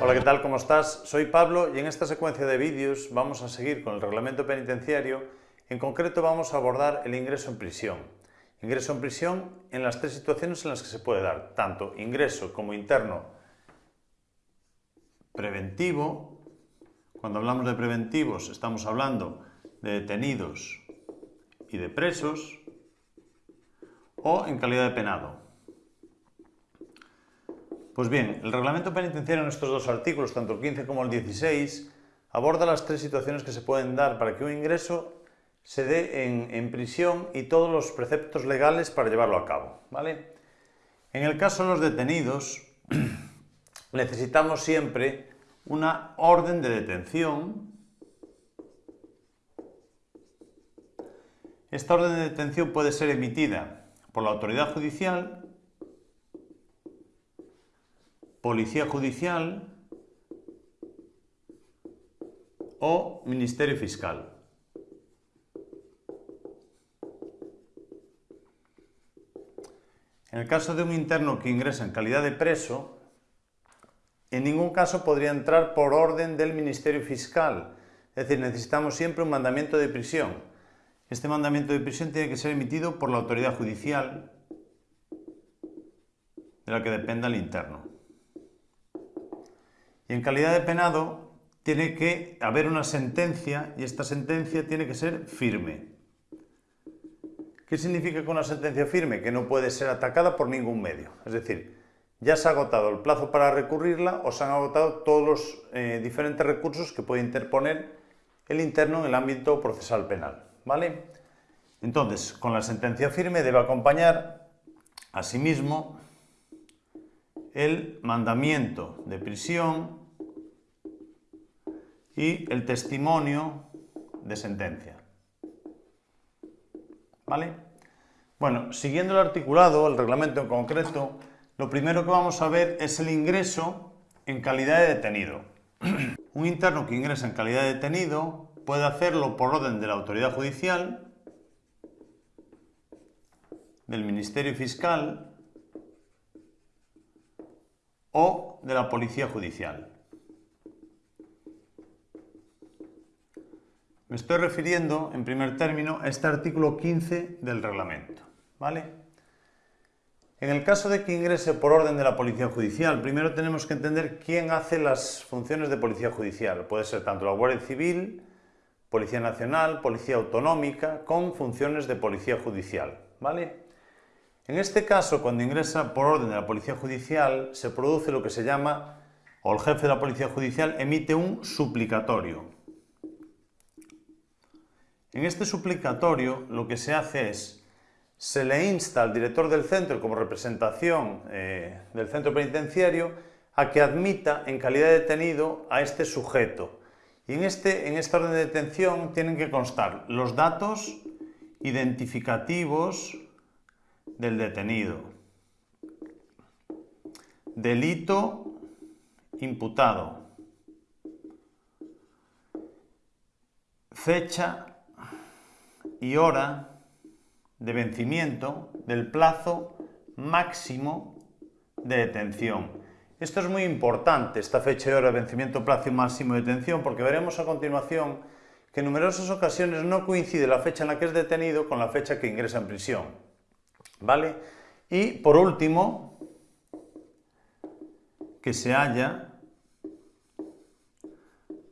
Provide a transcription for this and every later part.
Hola, ¿qué tal? ¿Cómo estás? Soy Pablo y en esta secuencia de vídeos vamos a seguir con el reglamento penitenciario. En concreto vamos a abordar el ingreso en prisión. Ingreso en prisión en las tres situaciones en las que se puede dar, tanto ingreso como interno preventivo. Cuando hablamos de preventivos estamos hablando de detenidos y de presos o en calidad de penado. Pues bien, el reglamento penitenciario en estos dos artículos, tanto el 15 como el 16, aborda las tres situaciones que se pueden dar para que un ingreso se dé en, prisión y todos los preceptos legales para llevarlo a cabo. ¿vale? En el caso de los detenidos, necesitamos siempre una orden de detención. Esta orden de detención puede ser emitida por la autoridad judicial Policía Judicial o Ministerio Fiscal. En el caso de un interno que ingresa en calidad de preso, en ningún caso podría entrar por orden del Ministerio Fiscal. Es decir, necesitamos siempre un mandamiento de prisión. Este mandamiento de prisión tiene que ser emitido por la autoridad judicial de la que dependa el interno. Y en calidad de penado tiene que haber una sentencia y esta sentencia tiene que ser firme. ¿Qué significa que una sentencia firme? Que no puede ser atacada por ningún medio. Es decir, ya se ha agotado el plazo para recurrirla o se han agotado todos los eh, diferentes recursos que puede interponer el interno en el ámbito procesal penal. ¿vale? Entonces, con la sentencia firme debe acompañar asimismo el mandamiento de prisión y el testimonio de sentencia. ¿Vale? Bueno, siguiendo el articulado, el reglamento en concreto, lo primero que vamos a ver es el ingreso en calidad de detenido. Un interno que ingresa en calidad de detenido puede hacerlo por orden de la autoridad judicial, del Ministerio Fiscal o de la Policía Judicial. Me estoy refiriendo, en primer término, a este artículo 15 del reglamento. ¿vale? En el caso de que ingrese por orden de la Policía Judicial, primero tenemos que entender quién hace las funciones de Policía Judicial. Puede ser tanto la Guardia Civil, Policía Nacional, Policía Autonómica, con funciones de Policía Judicial. ¿vale? En este caso, cuando ingresa por orden de la Policía Judicial, se produce lo que se llama, o el jefe de la Policía Judicial emite un suplicatorio. En este suplicatorio lo que se hace es, se le insta al director del centro como representación eh, del centro penitenciario a que admita en calidad de detenido a este sujeto. Y en, este, en esta orden de detención tienen que constar los datos identificativos del detenido. Delito imputado. Fecha y hora de vencimiento del plazo máximo de detención. Esto es muy importante, esta fecha y hora de vencimiento, plazo máximo de detención, porque veremos a continuación que en numerosas ocasiones no coincide la fecha en la que es detenido con la fecha que ingresa en prisión. ¿Vale? Y por último, que se haya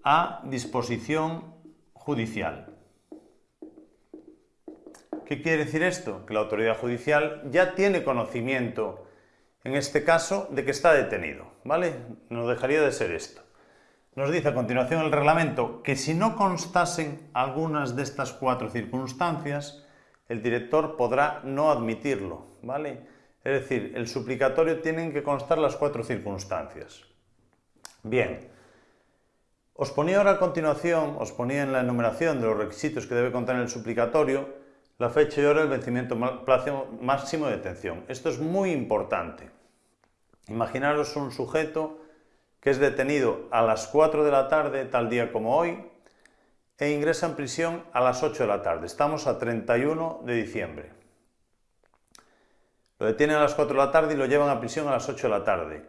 a disposición judicial. ¿Qué quiere decir esto? Que la autoridad judicial ya tiene conocimiento, en este caso, de que está detenido. ¿Vale? No dejaría de ser esto. Nos dice a continuación el reglamento que si no constasen algunas de estas cuatro circunstancias, el director podrá no admitirlo, ¿vale? Es decir, el suplicatorio tienen que constar las cuatro circunstancias. Bien, os ponía ahora a continuación, os ponía en la enumeración de los requisitos que debe contener el suplicatorio, la fecha y hora del vencimiento plazo máximo de detención. Esto es muy importante. Imaginaros un sujeto que es detenido a las 4 de la tarde, tal día como hoy, e ingresa en prisión a las 8 de la tarde. Estamos a 31 de diciembre. Lo detienen a las 4 de la tarde y lo llevan a prisión a las 8 de la tarde.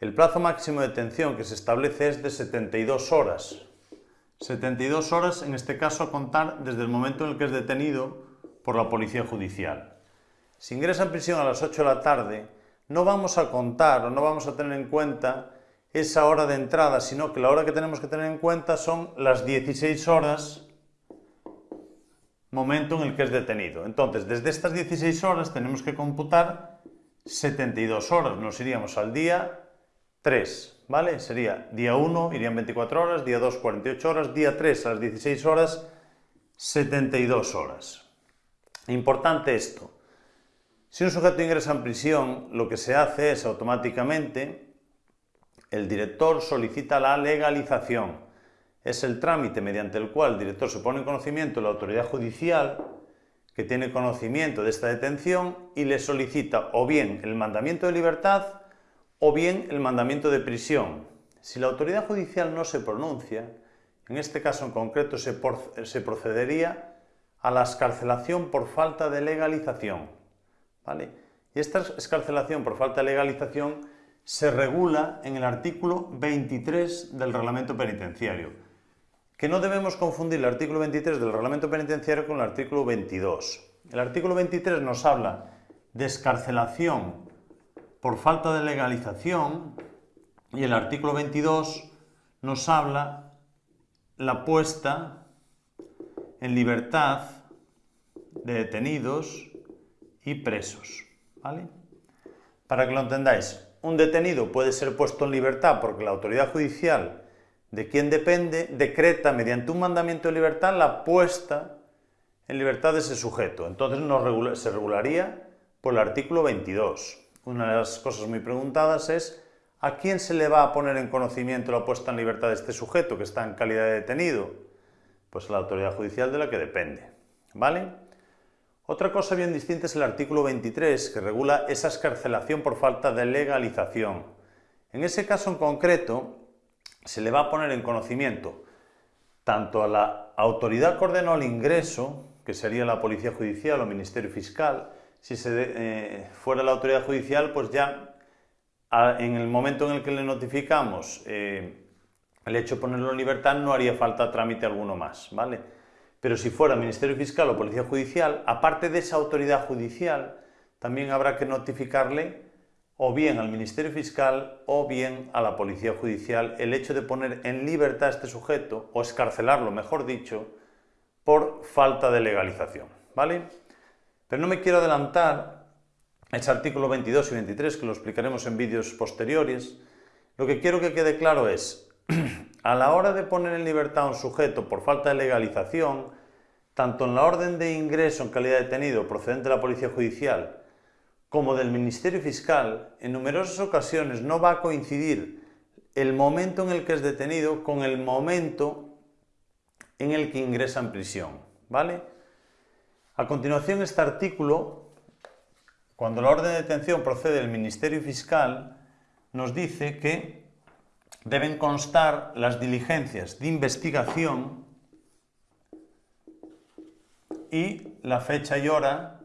El plazo máximo de detención que se establece es de 72 horas. 72 horas, en este caso, a contar desde el momento en el que es detenido por la policía judicial. Si ingresa en prisión a las 8 de la tarde, no vamos a contar o no vamos a tener en cuenta esa hora de entrada, sino que la hora que tenemos que tener en cuenta son las 16 horas momento en el que es detenido. Entonces, desde estas 16 horas tenemos que computar 72 horas. Nos iríamos al día 3, ¿vale? Sería día 1, irían 24 horas, día 2, 48 horas, día 3 a las 16 horas, 72 horas. Importante esto. Si un sujeto ingresa en prisión, lo que se hace es automáticamente el director solicita la legalización es el trámite mediante el cual el director se pone en conocimiento de la autoridad judicial que tiene conocimiento de esta detención y le solicita o bien el mandamiento de libertad o bien el mandamiento de prisión. Si la autoridad judicial no se pronuncia, en este caso en concreto se, procedería a la escarcelación por falta de legalización. ¿vale? Y esta escarcelación por falta de legalización se regula en el artículo 23 del reglamento penitenciario que no debemos confundir el artículo 23 del reglamento penitenciario con el artículo 22. El artículo 23 nos habla de escarcelación por falta de legalización y el artículo 22 nos habla la puesta en libertad de detenidos y presos. ¿vale? Para que lo entendáis, un detenido puede ser puesto en libertad porque la autoridad judicial de quien depende, decreta mediante un mandamiento de libertad la puesta en libertad de ese sujeto. Entonces se regularía por el artículo 22. Una de las cosas muy preguntadas es ¿a quién se le va a poner en conocimiento la puesta en libertad de este sujeto que está en calidad de detenido? Pues la autoridad judicial de la que depende. ¿Vale? Otra cosa bien distinta es el artículo 23, que regula esa escarcelación por falta de legalización. En ese caso en concreto, se le va a poner en conocimiento tanto a la autoridad que ordenó el ingreso, que sería la Policía Judicial o Ministerio Fiscal, si se eh, fuera la autoridad judicial, pues ya en el momento en el que le notificamos eh, el hecho de ponerlo en libertad no haría falta trámite alguno más, ¿vale? Pero si fuera Ministerio Fiscal o Policía Judicial, aparte de esa autoridad judicial, también habrá que notificarle o bien al Ministerio Fiscal o bien a la Policía Judicial el hecho de poner en libertad a este sujeto, o escarcelarlo, mejor dicho, por falta de legalización. ¿vale? Pero no me quiero adelantar a ese artículo 22 y 23, que lo explicaremos en vídeos posteriores. Lo que quiero que quede claro es, a la hora de poner en libertad a un sujeto por falta de legalización, tanto en la orden de ingreso en calidad de detenido procedente de la Policía Judicial, como del Ministerio Fiscal, en numerosas ocasiones no va a coincidir el momento en el que es detenido con el momento en el que ingresa en prisión. ¿vale? A continuación, este artículo, cuando la orden de detención procede del Ministerio Fiscal, nos dice que deben constar las diligencias de investigación y la fecha y hora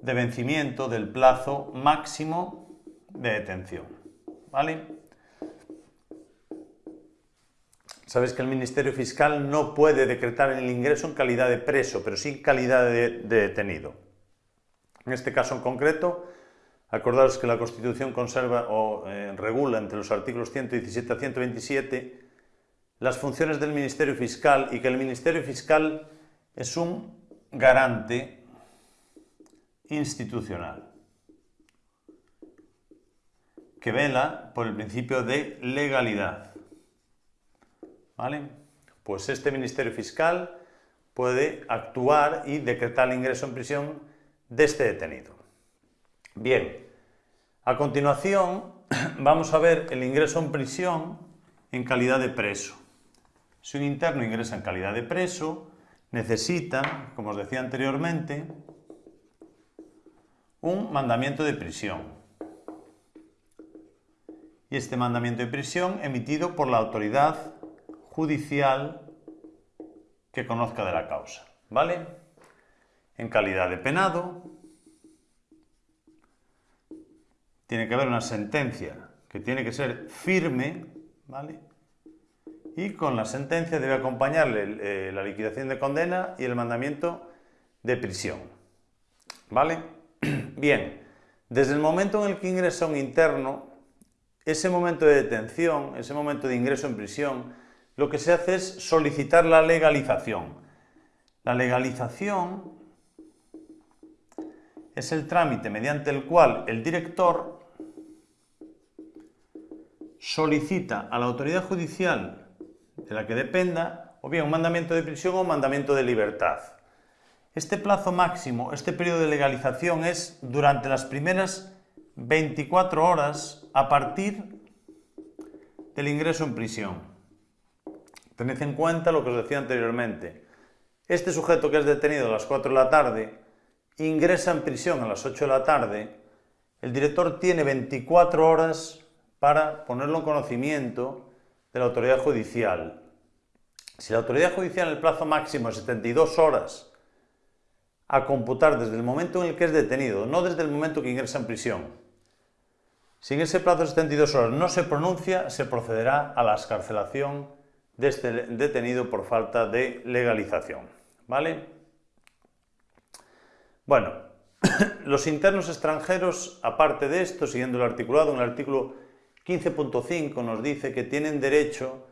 de vencimiento del plazo máximo de detención. ¿Vale? Sabes que el Ministerio Fiscal no puede decretar el ingreso en calidad de preso, pero sí en calidad de, detenido. En este caso en concreto, acordaros que la Constitución conserva o eh, regula entre los artículos 117 a 127 las funciones del Ministerio Fiscal y que el Ministerio Fiscal es un garante institucional que vela por el principio de legalidad. ¿Vale? Pues este Ministerio Fiscal puede actuar y decretar el ingreso en prisión de este detenido. Bien, a continuación vamos a ver el ingreso en prisión en calidad de preso. Si un interno ingresa en calidad de preso, necesita, como os decía anteriormente, un mandamiento de prisión. Y este mandamiento de prisión emitido por la autoridad judicial que conozca de la causa. ¿Vale? En calidad de penado, tiene que haber una sentencia que tiene que ser firme, ¿vale? Y con la sentencia debe acompañarle eh, la liquidación de condena y el mandamiento de prisión, ¿vale? Bien, desde el momento en el que ingresa un interno, ese momento de detención, ese momento de ingreso en prisión, lo que se hace es solicitar la legalización. La legalización es el trámite mediante el cual el director solicita a la autoridad judicial de la que dependa o bien un mandamiento de prisión o un mandamiento de libertad. Este plazo máximo, este periodo de legalización es durante las primeras 24 horas a partir del ingreso en prisión. Tened en cuenta lo que os decía anteriormente. Este sujeto que es detenido a las 4 de la tarde ingresa en prisión a las 8 de la tarde, el director tiene 24 horas para ponerlo en conocimiento de la autoridad judicial. Si la autoridad judicial en el plazo máximo es 72 horas a computar desde el momento en el que es detenido, no desde el momento que ingresa en prisión, si en ese plazo de 72 horas no se pronuncia, se procederá a la escarcelación de este detenido por falta de legalización. ¿Vale? Bueno, los internos extranjeros, aparte de esto, siguiendo el articulado, en el artículo 15.5 nos dice que tienen derecho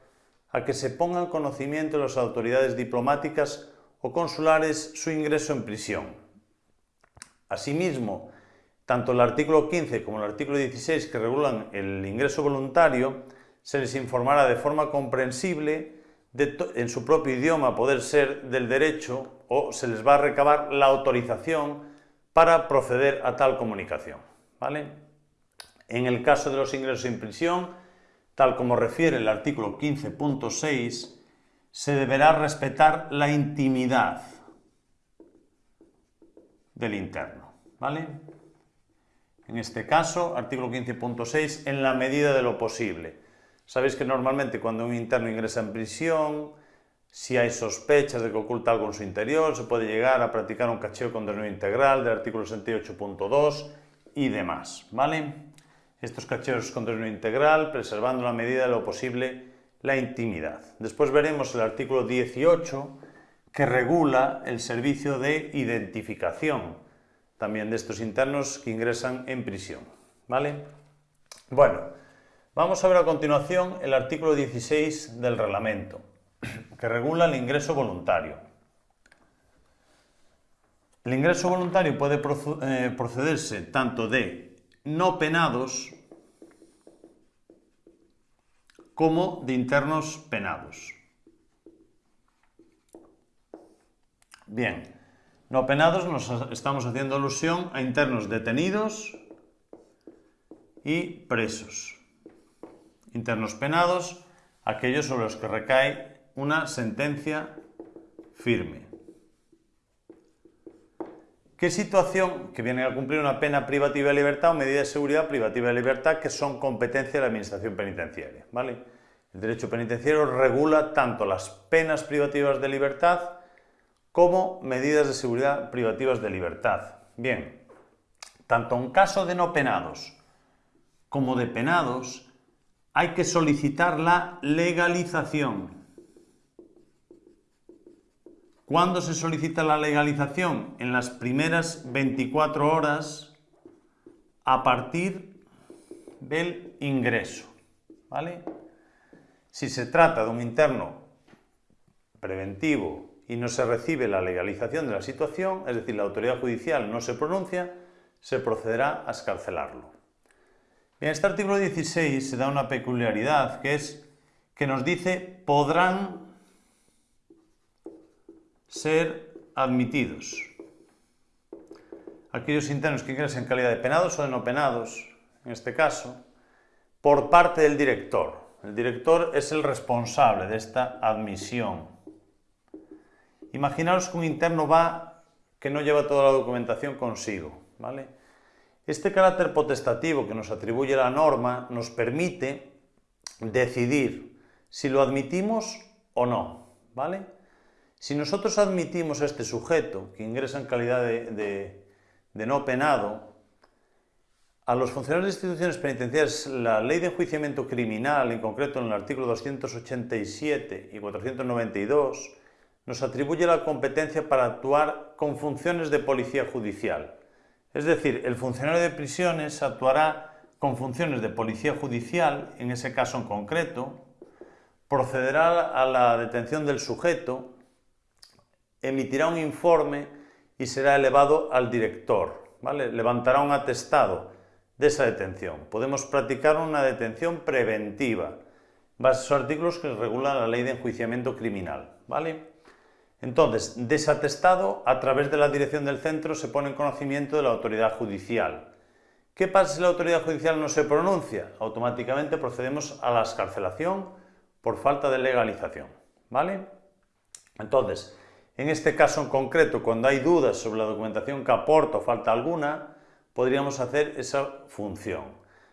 a que se ponga en conocimiento de las autoridades diplomáticas o consulares su ingreso en prisión. Asimismo, tanto el artículo 15 como el artículo 16 que regulan el ingreso voluntario, se les informará de forma comprensible en su propio idioma poder ser del derecho o se les va a recabar la autorización para proceder a tal comunicación. ¿vale? En el caso de los ingresos en prisión, tal como refiere el artículo 15.6, se deberá respetar la intimidad del interno. ¿vale? En este caso, artículo 15.6, en la medida de lo posible. Sabéis que normalmente cuando un interno ingresa en prisión, si hay sospechas de que oculta algo en su interior, se puede llegar a practicar un cacheo con desnudo integral del artículo 68.2 y demás, ¿vale? Estos cacheos con desnudo integral, preservando la medida de lo posible la intimidad. Después veremos el artículo 18 que regula el servicio de identificación también de estos internos que ingresan en prisión, ¿vale? Bueno, Vamos a ver a continuación el artículo 16 del reglamento, que regula el ingreso voluntario. El ingreso voluntario puede eh, procederse tanto de no penados como de internos penados. Bien, no penados nos estamos haciendo alusión a internos detenidos y presos internos penados, aquellos sobre los que recae una sentencia firme. ¿Qué situación que vienen a cumplir una pena privativa de libertad o medida de seguridad privativa de libertad que son competencia de la Administración Penitenciaria? ¿vale? El derecho penitenciario regula tanto las penas privativas de libertad como medidas de seguridad privativas de libertad. Bien, tanto en caso de no penados como de penados, hay que solicitar la legalización. ¿Cuándo se solicita la legalización? En las primeras 24 horas a partir del ingreso. ¿vale? Si se trata de un interno preventivo y no se recibe la legalización de la situación, es decir, la autoridad judicial no se pronuncia, se procederá a escarcelarlo. En este artículo 16 se da una peculiaridad que es que nos dice podrán ser admitidos. Aquellos internos que ingresen en calidad de penados o de no penados, en este caso, por parte del director. El director es el responsable de esta admisión. Imaginaos que un interno va que no lleva toda la documentación consigo, ¿vale? Este carácter potestativo que nos atribuye la norma nos permite decidir si lo admitimos o no, ¿vale? Si nosotros admitimos a este sujeto que ingresa en calidad de, no penado, A los funcionarios de instituciones penitenciarias, la ley de enjuiciamiento criminal, en concreto en el artículo 287 y 492, nos atribuye la competencia para actuar con funciones de policía judicial. Es decir, el funcionario de prisiones actuará con funciones de policía judicial, en ese caso en concreto, procederá a la detención del sujeto, emitirá un informe y será elevado al director, ¿vale? levantará un atestado de esa detención. Podemos practicar una detención preventiva, basados esos artículos que regulan la ley de enjuiciamiento criminal. ¿vale? Entonces, desatestado, a través de la dirección del centro se pone en conocimiento de la autoridad judicial. ¿Qué pasa si la autoridad judicial no se pronuncia? Automáticamente procedemos a la escarcelación por falta de legalización. ¿vale? Entonces, en este caso en concreto, cuando hay dudas sobre la documentación que aporta o falta alguna, podríamos hacer esa función.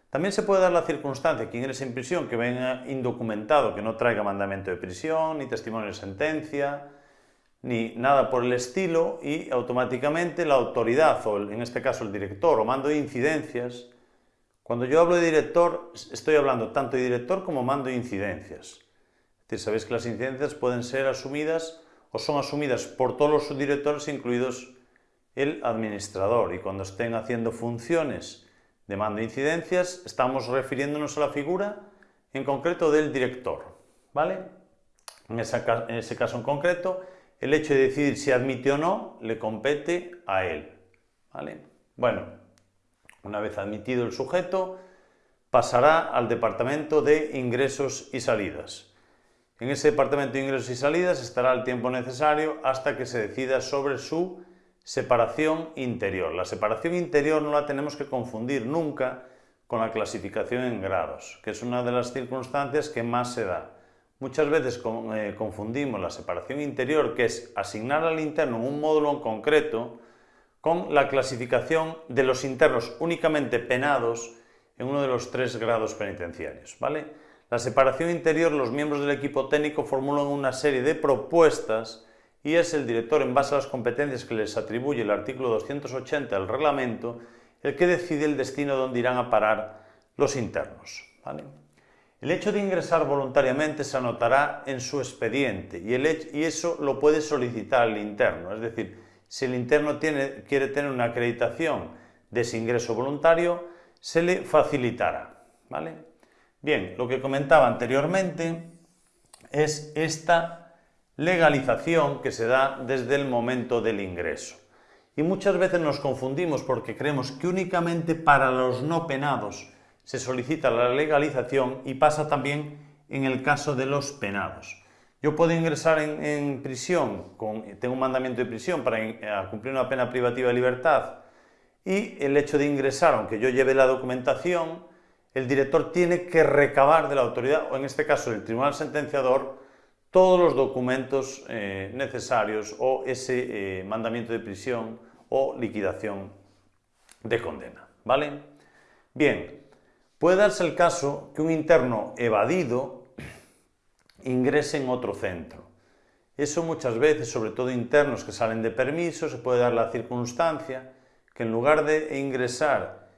También se puede dar la circunstancia que ingrese en prisión que venga indocumentado, que no traiga mandamiento de prisión, ni testimonio de sentencia, ni nada por el estilo, y automáticamente la autoridad, o en este caso el director, o mando de incidencias, cuando yo hablo de director, estoy hablando tanto de director como mando de incidencias. Sabéis que las incidencias pueden ser asumidas o son asumidas por todos los subdirectores, incluidos el administrador y cuando estén haciendo funciones de mando de incidencias estamos refiriéndonos a la figura en concreto del director. ¿vale? En, ese caso en concreto, el hecho de decidir si admite o no le compete a él. ¿vale? Bueno, una vez admitido el sujeto, pasará al departamento de ingresos y salidas. En ese departamento de ingresos y salidas estará el tiempo necesario hasta que se decida sobre su Separación interior. La separación interior no la tenemos que confundir nunca con la clasificación en grados, que es una de las circunstancias que más se da. Muchas veces eh, confundimos la separación interior, que es asignar al interno un módulo en concreto, con la clasificación de los internos únicamente penados en uno de los tres grados penitenciarios. ¿vale? La separación interior, los miembros del equipo técnico formulan una serie de propuestas y es el director, en base a las competencias que les atribuye el artículo 280 del reglamento, el que decide el destino donde irán a parar los internos. El hecho de ingresar voluntariamente se anotará en su expediente y, eso lo puede solicitar el interno, es decir, si el interno quiere tener una acreditación de ese ingreso voluntario, se le facilitará. ¿vale? Bien, lo que comentaba anteriormente es esta legalización que se da desde el momento del ingreso. Y muchas veces nos confundimos porque creemos que únicamente para los no penados se solicita la legalización y pasa también en el caso de los penados. Yo puedo ingresar en, prisión, con, tengo un mandamiento de prisión para cumplir una pena privativa de libertad y el hecho de ingresar, aunque yo lleve la documentación, el director tiene que recabar de la autoridad, o en este caso del tribunal sentenciador, todos los documentos eh, necesarios o ese eh, mandamiento de prisión o liquidación de condena. ¿Vale? Bien, puede darse el caso que un interno evadido ingrese en otro centro. Eso muchas veces, sobre todo internos que salen de permiso, se puede dar la circunstancia que en lugar de ingresar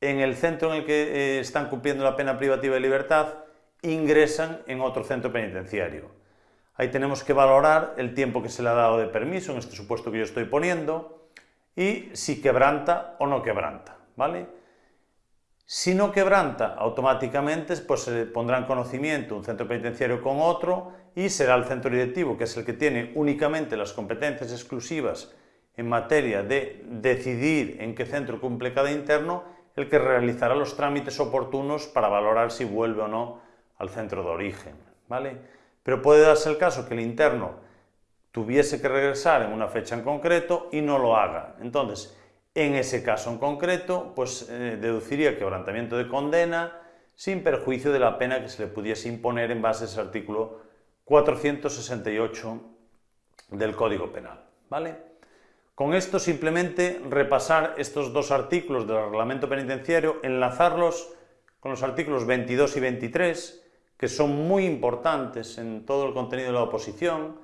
en el centro en el que eh, están cumpliendo la pena privativa de libertad, ingresan en otro centro penitenciario. Ahí tenemos que valorar el tiempo que se le ha dado de permiso, en este supuesto que yo estoy poniendo, y si quebranta o no quebranta, ¿vale? Si no quebranta, automáticamente pues, se pondrá en conocimiento un centro penitenciario con otro y será el centro directivo, que es el que tiene únicamente las competencias exclusivas en materia de decidir en qué centro cumple cada interno, el que realizará los trámites oportunos para valorar si vuelve o no al centro de origen. ¿vale? pero puede darse el caso que el interno tuviese que regresar en una fecha en concreto y no lo haga. Entonces, en ese caso en concreto, pues eh, deduciría quebrantamiento de condena sin perjuicio de la pena que se le pudiese imponer en base a ese artículo 468 del Código Penal. ¿vale? Con esto simplemente repasar estos dos artículos del reglamento penitenciario, enlazarlos con los artículos 22 y 23 que son muy importantes en todo el contenido de la oposición,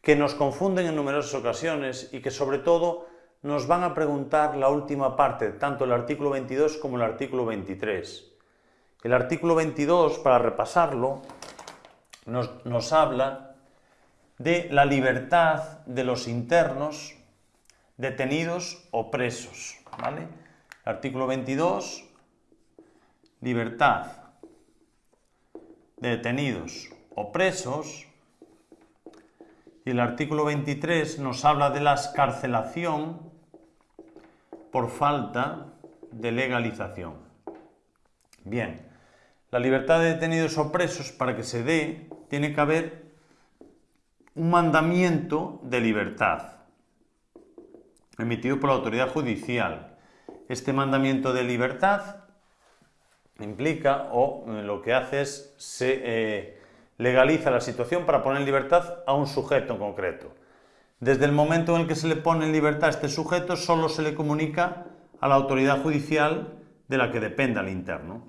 que nos confunden en numerosas ocasiones y que sobre todo nos van a preguntar la última parte, tanto el artículo 22 como el artículo 23. El artículo 22, para repasarlo, nos, habla de la libertad de los internos detenidos o presos. ¿vale? Artículo 22, libertad de detenidos o presos. Y el artículo 23 nos habla de la escarcelación por falta de legalización. Bien, la libertad de detenidos o presos para que se dé tiene que haber un mandamiento de libertad emitido por la autoridad judicial. Este mandamiento de libertad implica o eh, lo que hace es se eh, legaliza la situación para poner en libertad a un sujeto en concreto. Desde el momento en el que se le pone en libertad a este sujeto, solo se le comunica a la autoridad judicial de la que dependa el interno.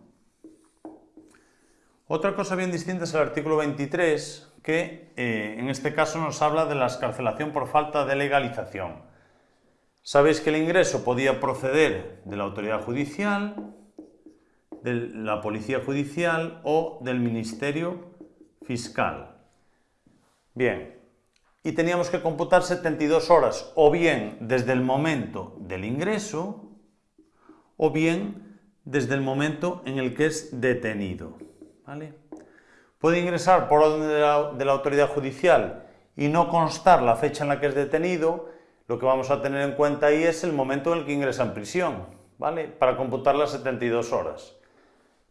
Otra cosa bien distinta es el artículo 23, que eh, en este caso nos habla de la escarcelación por falta de legalización. Sabéis que el ingreso podía proceder de la autoridad judicial, de la policía judicial o del ministerio fiscal. Bien, y teníamos que computar 72 horas o bien desde el momento del ingreso o bien desde el momento en el que es detenido. ¿vale? Puede ingresar por orden de la, autoridad judicial y no constar la fecha en la que es detenido lo que vamos a tener en cuenta ahí es el momento en el que ingresa en prisión, ¿vale? Para computar las 72 horas.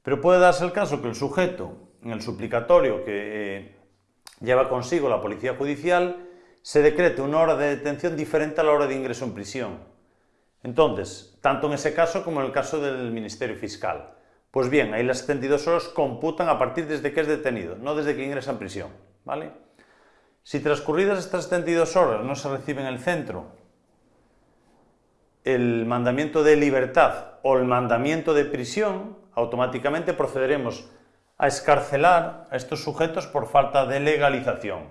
Pero puede darse el caso que el sujeto, en el suplicatorio que eh, lleva consigo la policía judicial, se decrete una hora de detención diferente a la hora de ingreso en prisión. Entonces, tanto en ese caso como en el caso del Ministerio Fiscal. Pues bien, ahí las 72 horas computan a partir desde que es detenido, no desde que ingresa en prisión, ¿vale? Si transcurridas estas 72 horas no se recibe en el centro el mandamiento de libertad o el mandamiento de prisión, automáticamente procederemos a escarcelar a estos sujetos por falta de legalización.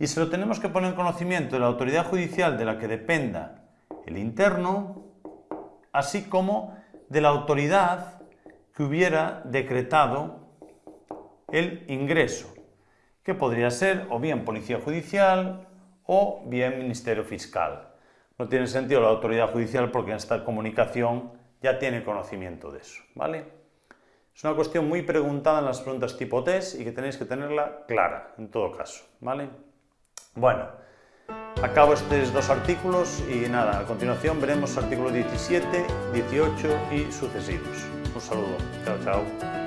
Y se lo tenemos que poner en conocimiento de la autoridad judicial de la que dependa el interno, así como de la autoridad que hubiera decretado el ingreso que podría ser o bien Policía Judicial o bien Ministerio Fiscal. No tiene sentido la autoridad judicial porque en esta comunicación ya tiene conocimiento de eso, ¿vale? Es una cuestión muy preguntada en las preguntas tipo test y que tenéis que tenerla clara, en todo caso, ¿vale? Bueno, acabo estos dos artículos y nada, a continuación veremos artículos 17, 18 y sucesivos. Un saludo, chao, chao.